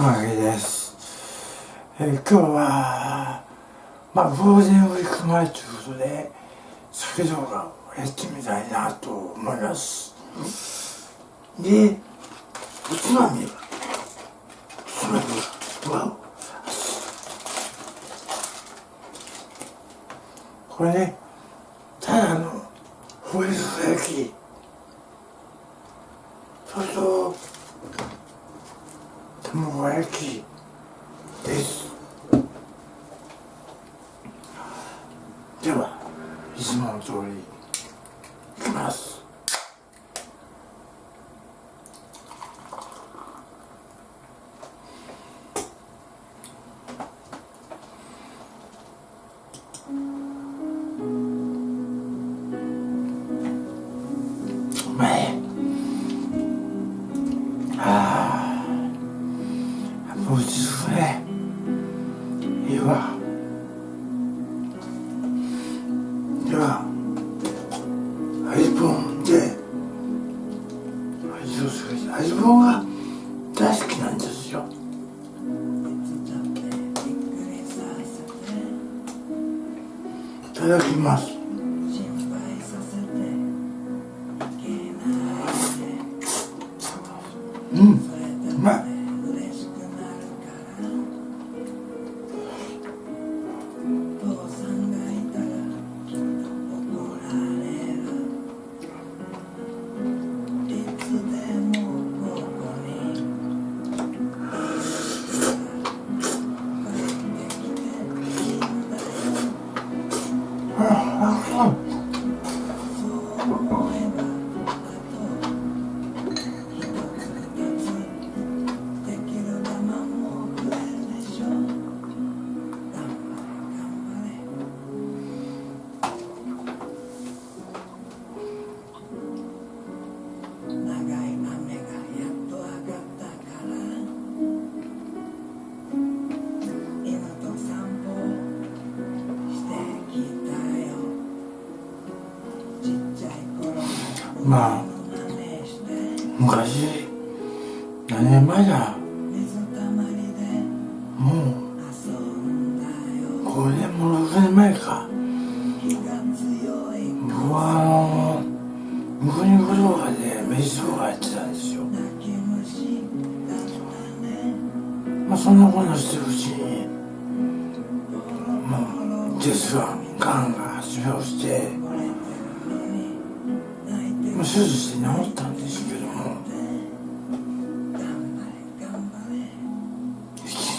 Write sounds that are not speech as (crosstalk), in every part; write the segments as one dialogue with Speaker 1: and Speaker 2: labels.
Speaker 1: 高木です。えー、今日は、まあ、ゴールデンウィーク前ということで、酒動画をやってみたいなと思います。で、おつまみは、おつまみは、これね、ただのホイル焼き、そと、卵焼きです。ではいつもの通りいきます。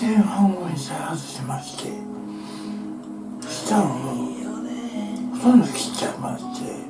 Speaker 1: 前半をしましてをほとんど切っちゃいまして。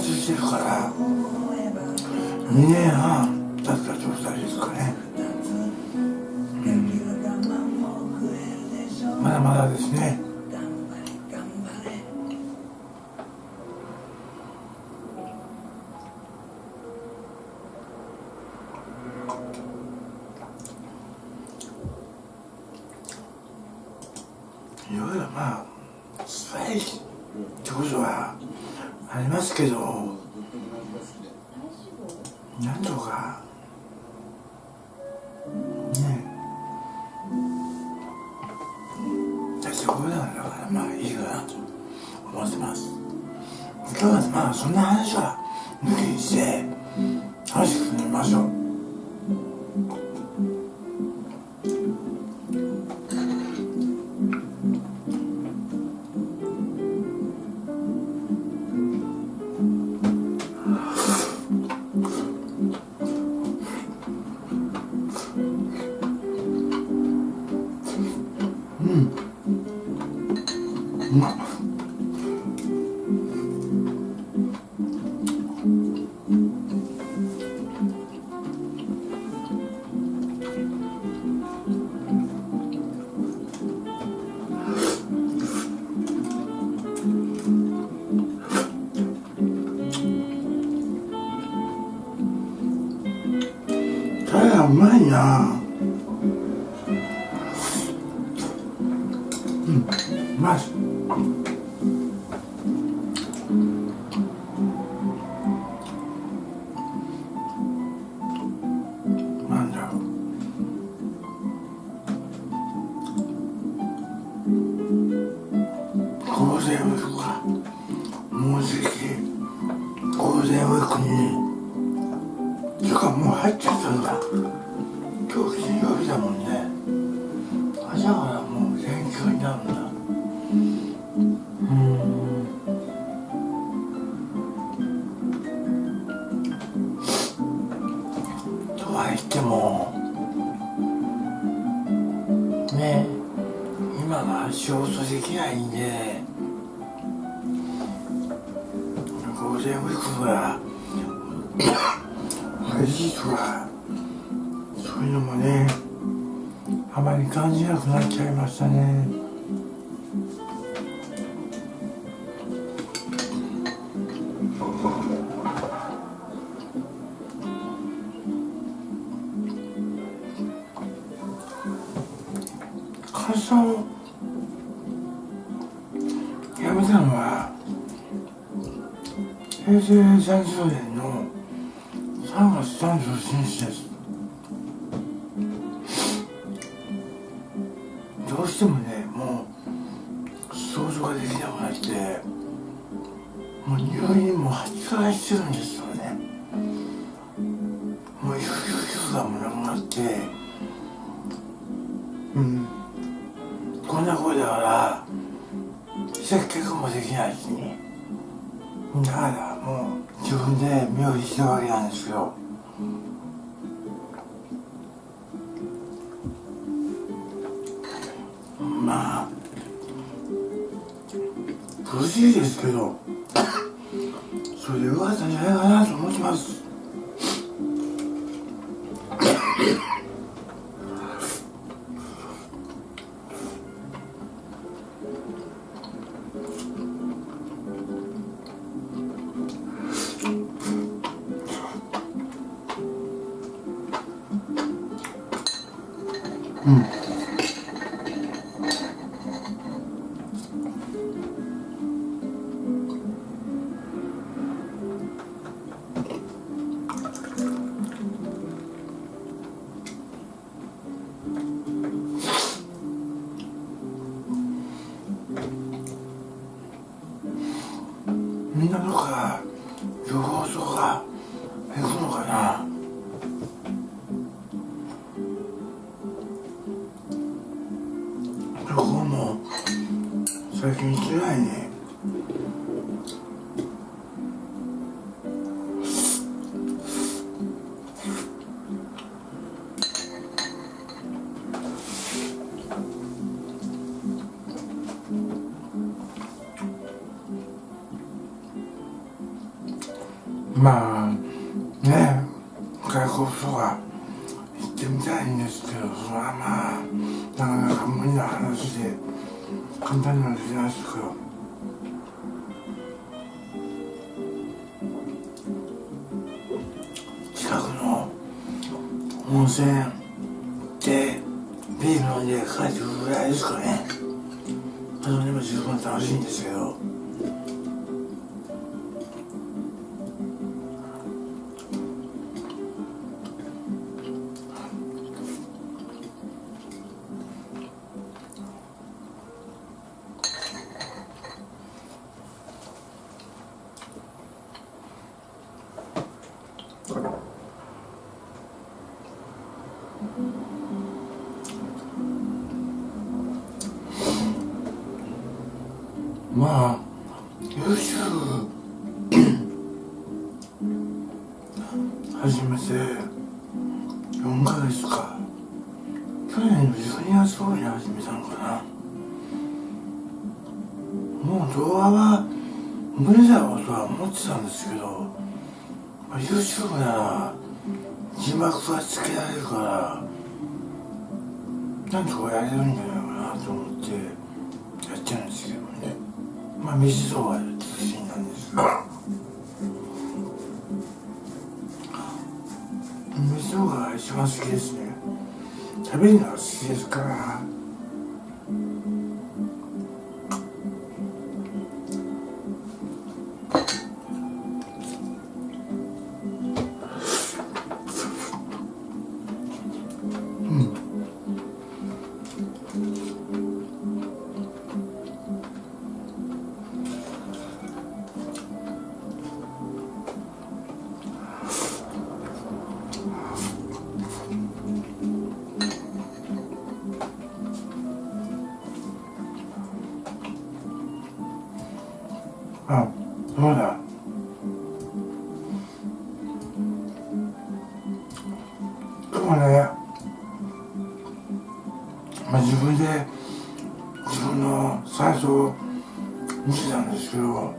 Speaker 1: 活してるから2年半経った状態ですかね、うん、まだまだですね。うまいな。そうすると藪さんは平成30年の3月31日です。どうしてもねもう想像ができなくなってもう入院も8回してるんです。まあ苦しいですけどそれで噂かったんじゃないかなと思ってます。まあ YouTube 始めて4ヶ月か。去年の12月頃に始めたのかな。もう動画は無理だろうとは思ってたんですけど、まあ、YouTube なら字幕はつけられるからなんとかやれるんじゃまあ水動画中心なんですが水動画が一番好きですね。食べるのが好きですから。あそうだ。今日ね、まあ、自分で自分のサイズを見てたんですけど。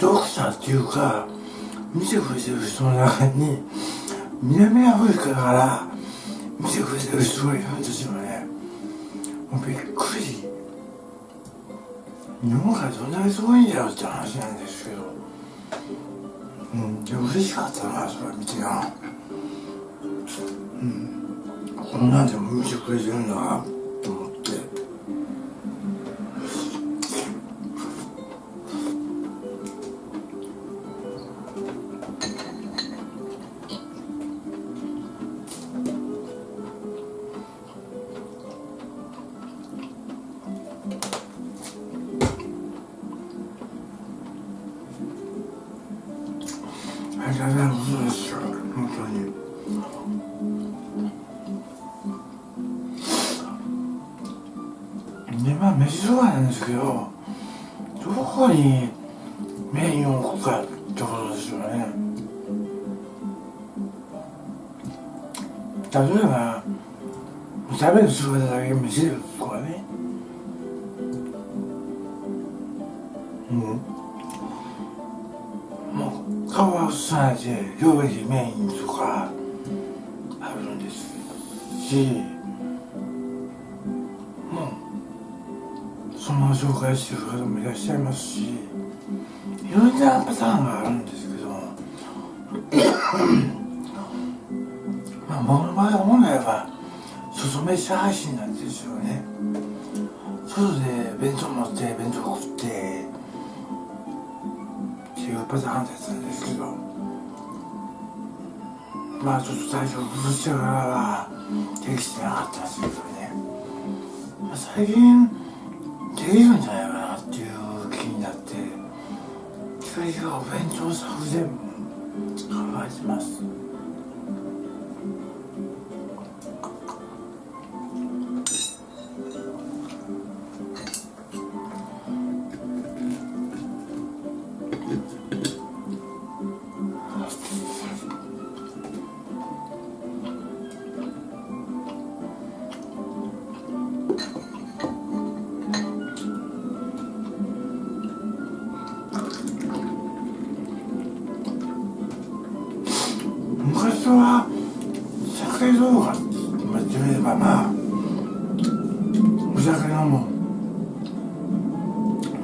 Speaker 1: 読者っていうか見てくれてる人の中に南アフリカから見てくれてる人がいるんですよね。もうびっくり。日本からどんなにすごいんだよって話なんですけど。うんで嬉しかったなそれ見てなうん。こんなんでも見てくれてるんだなメインを置くかってことですよね。例えば食べる姿だけ見せるとかね。うん。もう顔は映さないで料理メインとかあるんですし。もうそのまま紹介してる方もいらっしゃいますし。いろんなパターンがあるんですけど (coughs) まあ僕の場合は本来は外飯配信なんですよね。外で弁当持って弁当食ってっていうパターンだったんですけど。まあちょっと最初崩してからはできてなかったんですけどね、まあ、最近できるんじゃないかがお弁当作戦も考えてます。酒動画って言ってみればまあお酒飲む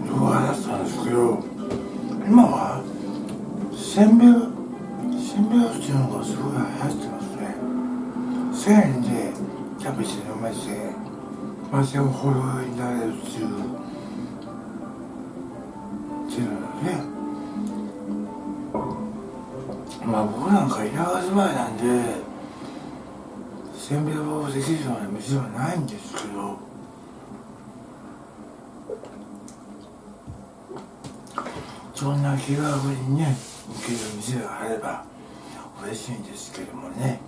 Speaker 1: 動画だったんですけど今はせんべいせんべいっていうのがすごい流行ってますね。1000円で食べて飲めてまあでもほろになれるっていうっていうのねまあ僕なんか田舎住まいなんでせんべいをできるような店はないんですけどそんな気軽にね行ける店があれば嬉しいんですけどもね。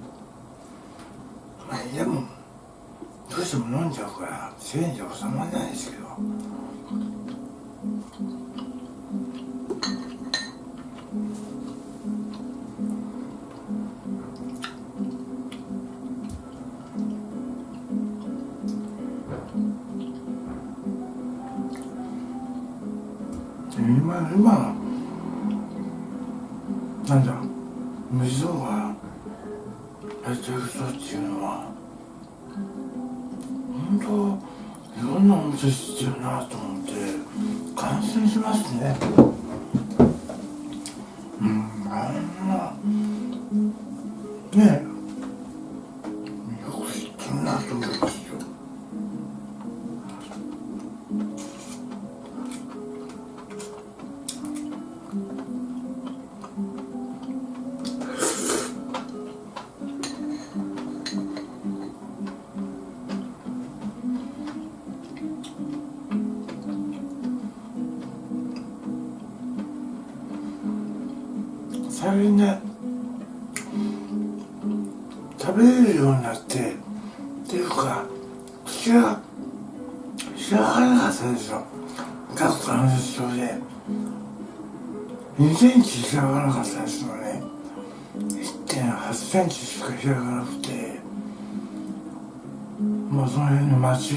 Speaker 1: まあでもどうしても飲んじゃうから1000円じゃ収まらないですけど。今今なんだ水をがやってる人っていうのは本当いろんなお店知ってるなと思って感心しますね。うんあんな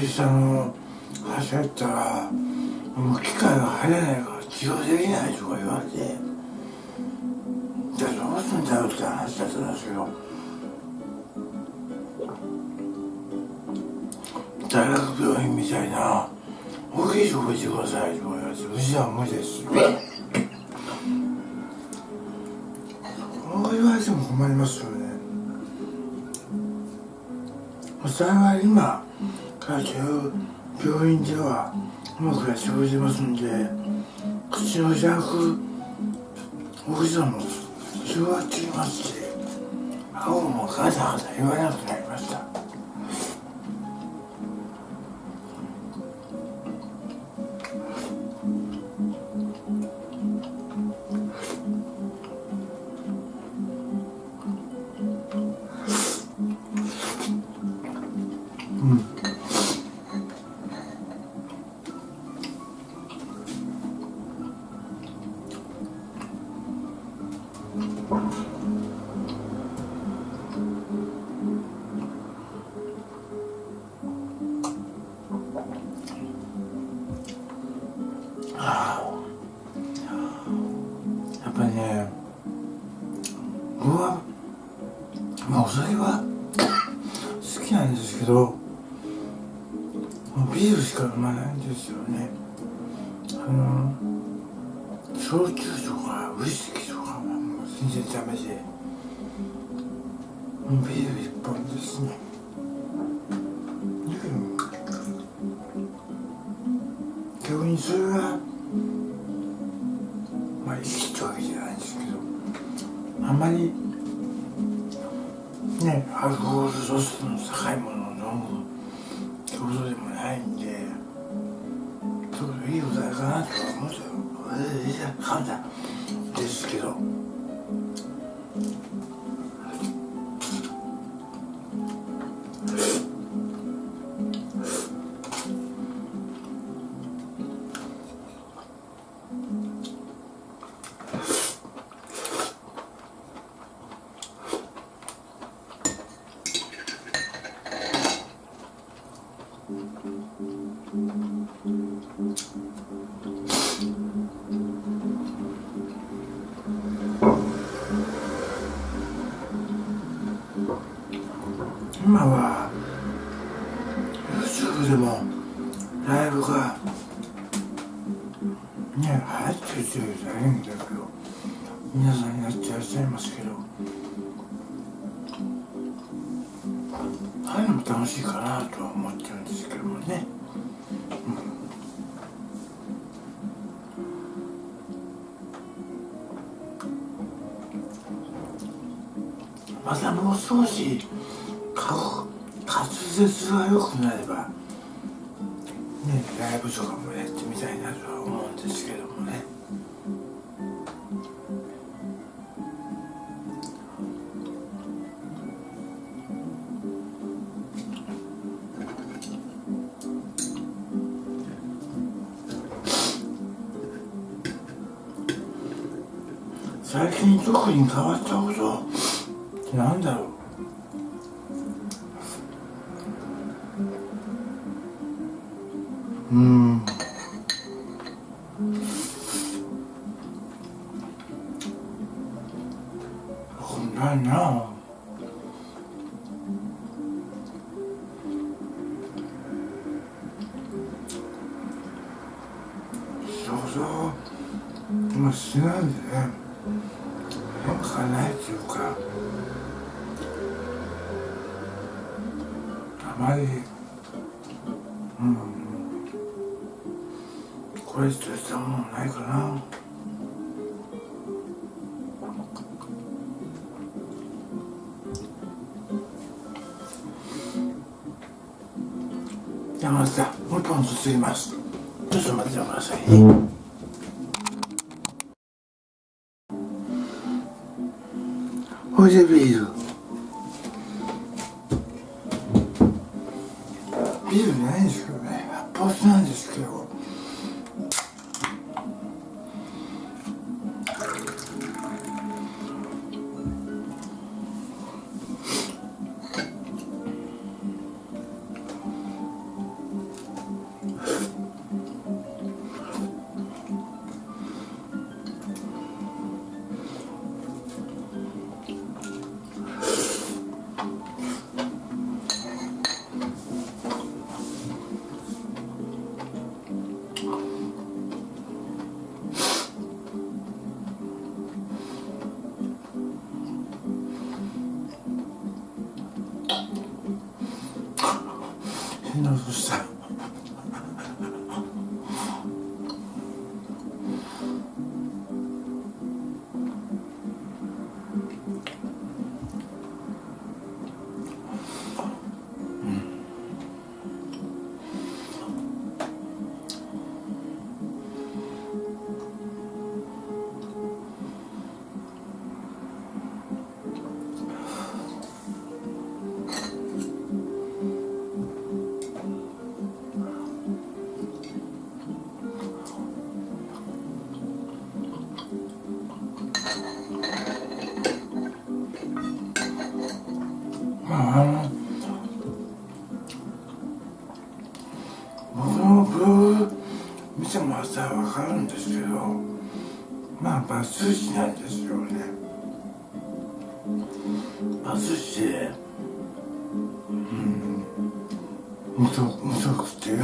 Speaker 1: 辺の町下の橋入ったらもう機械が入れないから治療できないとか言われて。じゃあどうすんだよって話だったんですよ。大学病院みたいな大きいとこ行ってくださいとか言われてうちは無理ですこう言われても困りますよね。幸い今病院ではうまくやってくれてますんで口の開く大きさも広がっていますし顎もガタガタ言わなくて。まりいいってわけじゃないんですけど。あんまりねアルコール度数の高いものを飲むってことでもないんでちょっといいお題かなとは思ったよ。ええいや簡単ですけど。ねライブとかもやってみたいなとは思うんですけどもね。最近特に変わったことなんだろう。すすぎますちょっと待ってください。ね、ほいでビール。ビールないんですけどね。発泡酒なんですけどああ僕のブログ見てもらったら分かるんですけどまあバツイチなんですよね。バツイチでうん。無職無職っていう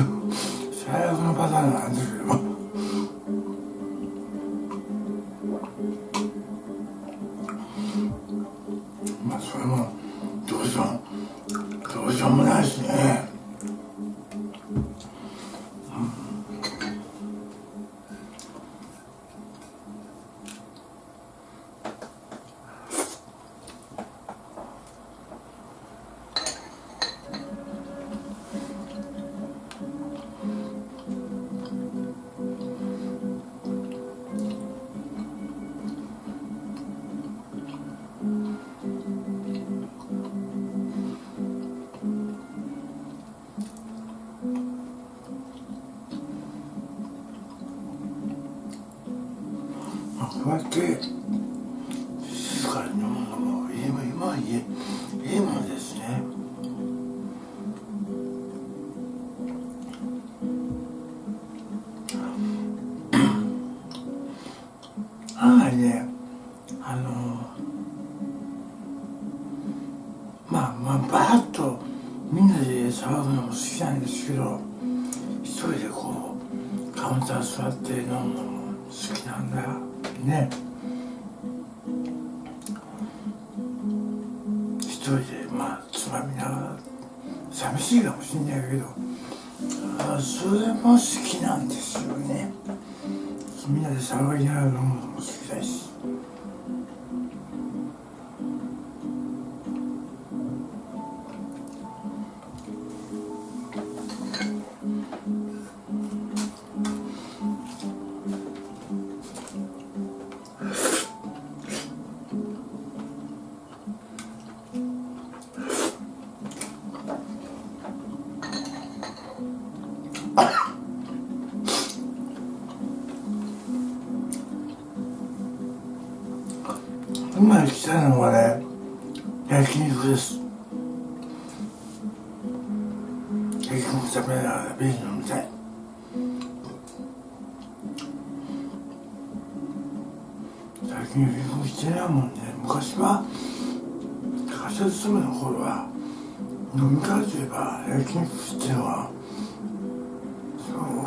Speaker 1: 最悪のパターンなんですけど案外ねあのまあまあバーッとみんなで騒ぐのも好きなんですけど一人でこうカウンター座って飲むのも好きなんだね。一人でまあつまみながら寂しいかもしれないけどあそれも好きなんですよね。みんなで騒ぎながら飲むのも。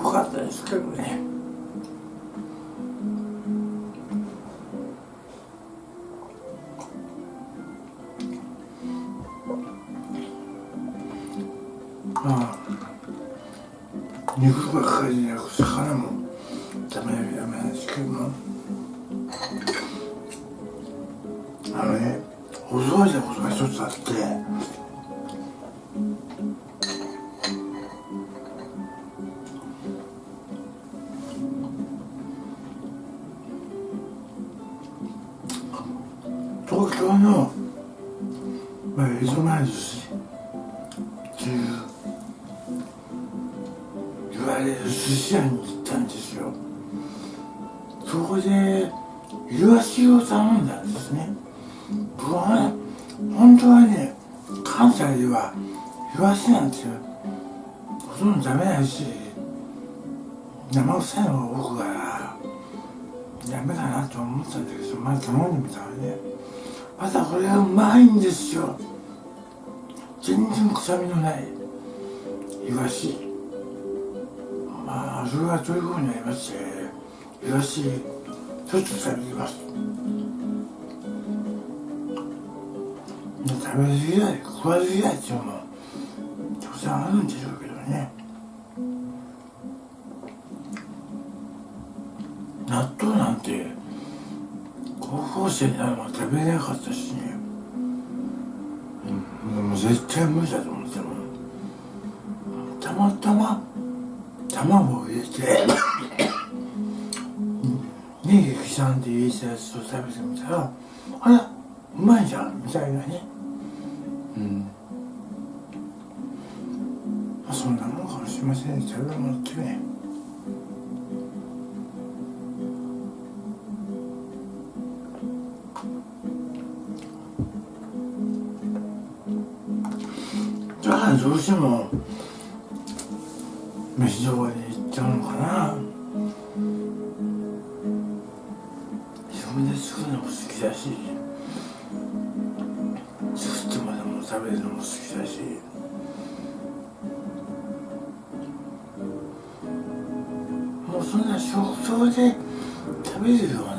Speaker 1: かったですけどね。臭みのないイワシ。まあそれはということになりましてイワシちょっと食べてます。食べ過ぎない食わず嫌いっていうのもたくさんあるんでしょうけどね。納豆なんて高校生になるまで食べれなかったしね、うん、もう絶対無理だと思ってもたまたま卵を入れてネギ刻んで入れたやつを食べてみたらあれうまいじゃんみたいなね。うん。あそんなもんかもしれませんね食べ物ってね。だからどうしても飯どこに行っちゃうのかな。自分で作るのも好きだし作ってまでも食べるのも好きだし。もうそんな食堂で食べるよう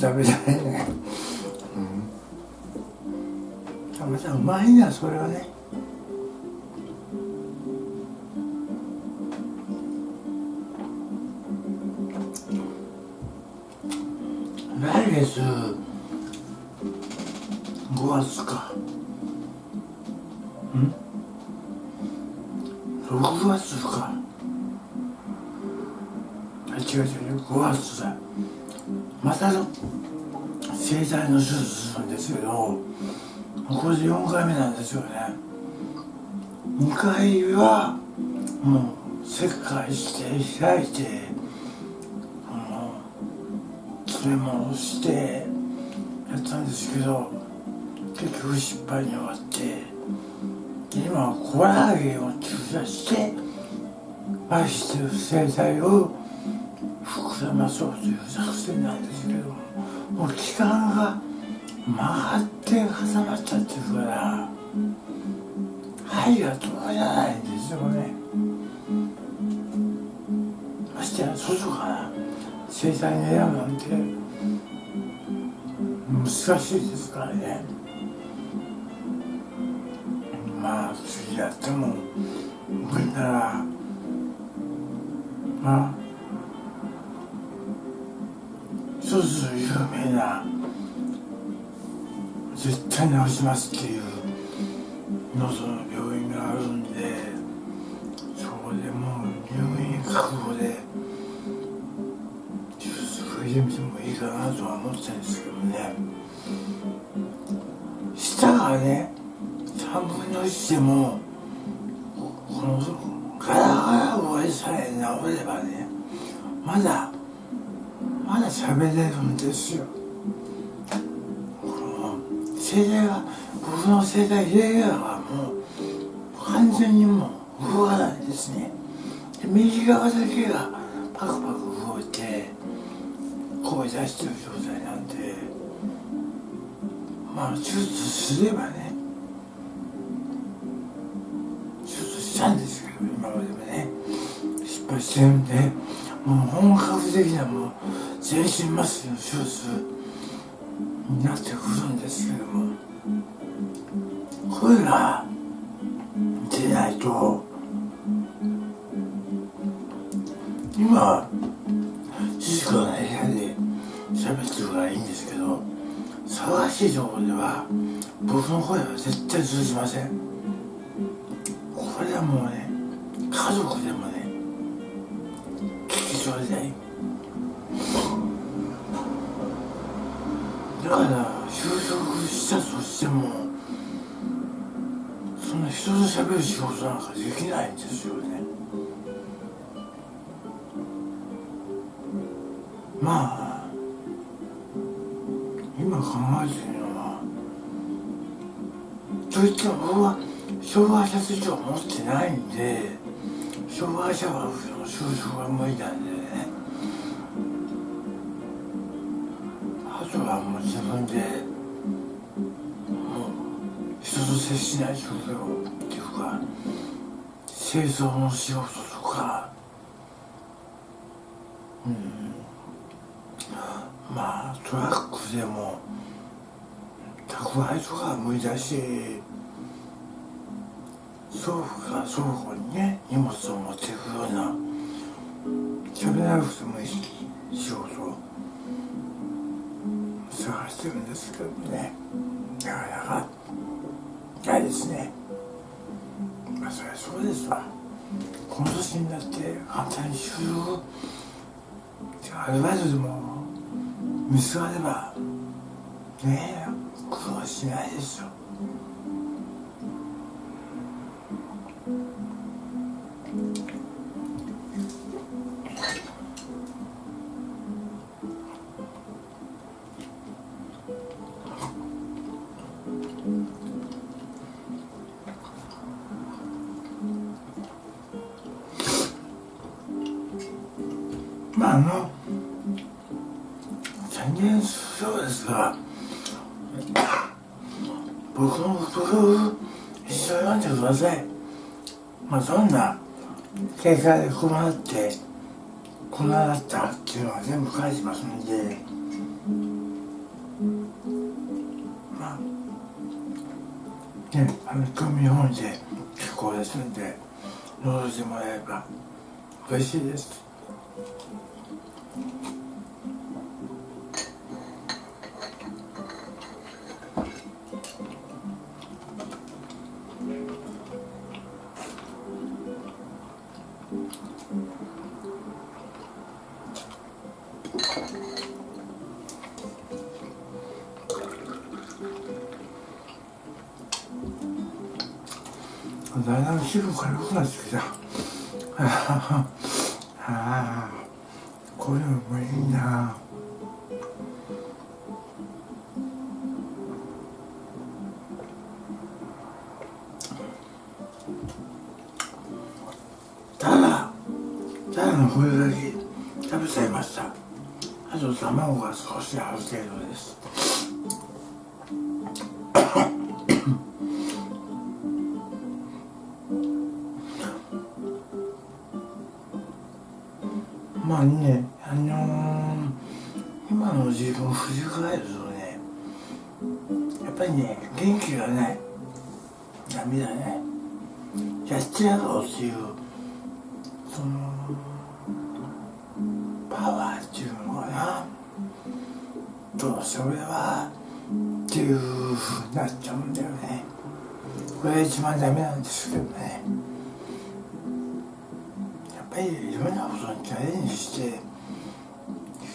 Speaker 1: 食べたい。ねうん。またうまいなそれはね。来月5月か。うん？6月か。違う違う。5月だ。またの生体の手術するんですけどこれで4回目なんですよね2回はもう切開して開いてあの詰め物してやったんですけど結局失敗に終わって今はコラーゲンを注射して愛してる生態を膨らまそうという作戦なんですけどもう期間が曲がって挟まっちゃってるから。針が通らないんですよね。ましてや外から生体に選ぶなんて難しいですからね。まあ次やっても無理な。らまあ。つ有名な。絶対治しますっていう喉の病院があるんでそこでもう入院覚悟で手術受けてみてもいいかなとは思ってるんですけどね。舌がね3分の1でもこのガラガラ声さえ治ればねまだまだ喋れるんですよ。この声帯が僕の声帯レギュラーはもう完全にもう動かないですね。右側だけがパクパク動いて声出してる状態なんでまあ手術すればね手術したんですけど今までもね。失敗してるんでもう本格的なもう全身麻酔の手術になってくるんですけども声が出ないと今静かな部屋で喋ってるからいいんですけど騒がしいところでは僕の声は絶対通じません。これはもうね家族でもね聞き取れない。だから就職したとしてもそんな人と喋る仕事なんかできないんですよね。まあ今考えてるのはといっても僕は障害者手帳持ってないんで障害者は就職が無理なんででもう人と接しない仕事をっていうか清掃の仕事とかうんまあトラックでも宅配とかは無理だし倉庫から倉庫にね荷物を持っていくような喋らなくてもいい仕事。探してるんですけどね。なかなかないですね。まあそりゃそうですわ。この年になって簡単に就職アルバイトでも見つかればねえ苦労しないですよ。ません。まあどんな経済で困ってこんなだったっていうのは全部返しますんで。まあねあの興味本で結構ですんで戻してもらえれば嬉しいです。ただのこれだけ食べちゃいました。あと卵が少しある程度です。(coughs) まあね、あのー、今の自分を振り返るとね、やっぱりね、元気がない。ダメだね。やってやろうっていう、一番ダメなんですけどね。やっぱりいろんなことにチャレンジしてい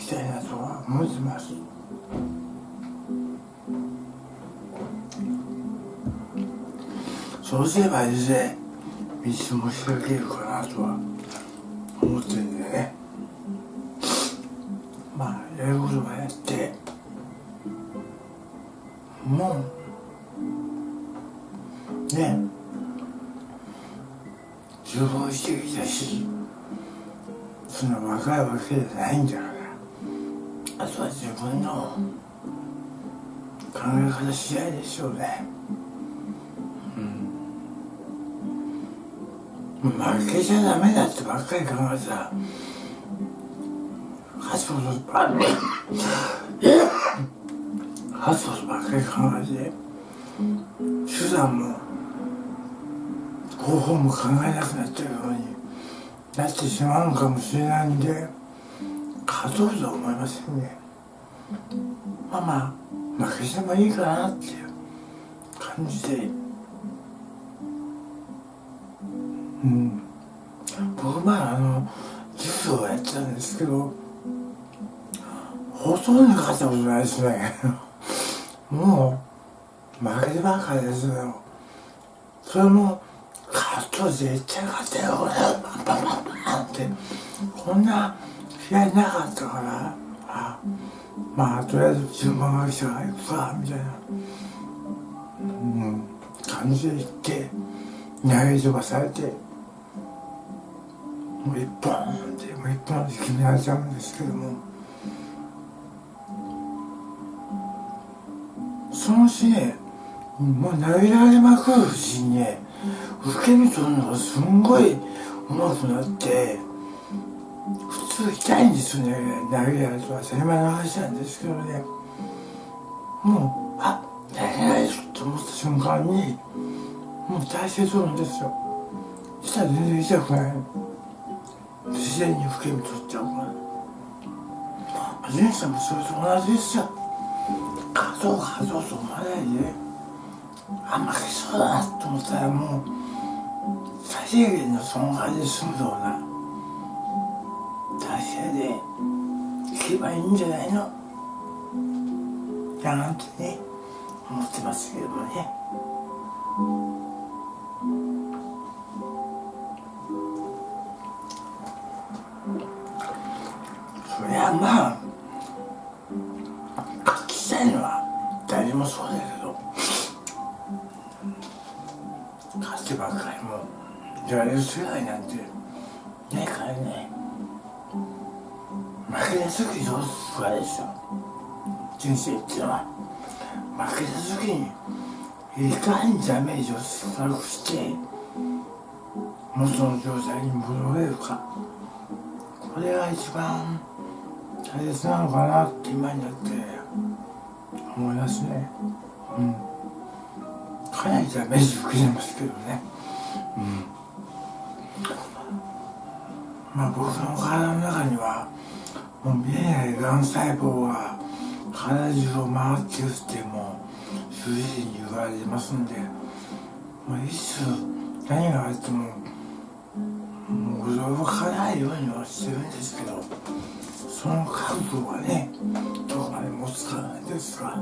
Speaker 1: きたいなとは思ってます。そうすればいずれ道も開けるかなとは思ってけじゃないんだか、あとは自分の考え方次第でしょうね。うん。負けちゃダメだってばっかり考えてた。勝つことばっかり、勝つことばっかり考えて、手段も方法も考えなくなってるようになってしまうのかもしれないんで勝とうとは思いませんね。まあまあ負けてもいいかなっていう感じで。うん。僕まああの柔道をやってたんですけどほとんど勝ったことないですね。もう負けてばっかりですよ。それも勝つと絶対勝てよ俺パンパンパンパンってこんな試合なかったからあまあとりあえず順番が来たから行くかみたいな、うん、感じで行って投げ飛ばされてもう一本ってもう一本で決められちゃうんですけども。その日ねもう投げられまくるうちにね受け身取るのがすんごい上手くなって普通痛いんですよね。投げられるとは当たり前の話なんですけどね。もうあ投げられると思った瞬間にもう体勢取るんですよ。そしたら全然痛くない自然に受け身取っちゃうから。人生もそれと同じですよ。勝とう勝と思わないであ負けそうだなと思ったらもう最低限の損害で済むような。でいけばいいんじゃないの？なんてね思ってますけどもね。そりゃまあ勝ちたいのは誰もそうだけど勝ってばっかりもやれる世代なんて時どうすかですよ人生っていうのは負けた時にいかにダメージを少なくして元の状態に戻れるか。これが一番大切なのかなって今になって思いますね。うん。かなりダメージ受けてますけどね。うん。まあ僕の体の中にはもう見えないがん細胞が体中を回ってるってもう主治医に言われてますんで、まあ、いつ何があっても驚かないようにはしてるんですけどその覚悟がねどこまで持つかないですが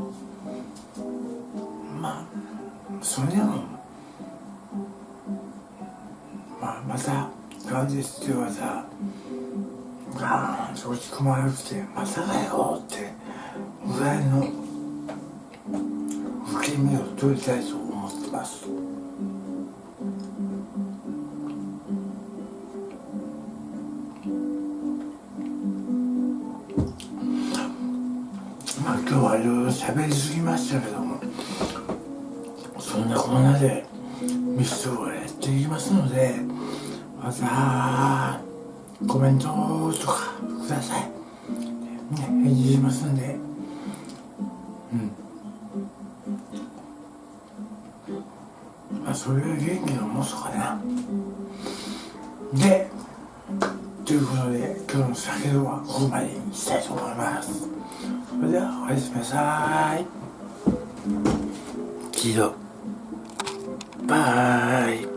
Speaker 1: まあそれでもまあまた元日っていう技ガーンと落ち込まれくてまたかよってぐらいの受け身を取りたいと思ってます。まあ今日はいろいろ喋りすぎましたけどもそんなこんなでミスをやっていきますのでまたコメントとかください、ね、返事しますんで。うん。まあそれが元気のもとかなでということで今日の酒はここまでにしたいと思います。それではおやすみなさい。キドバイ。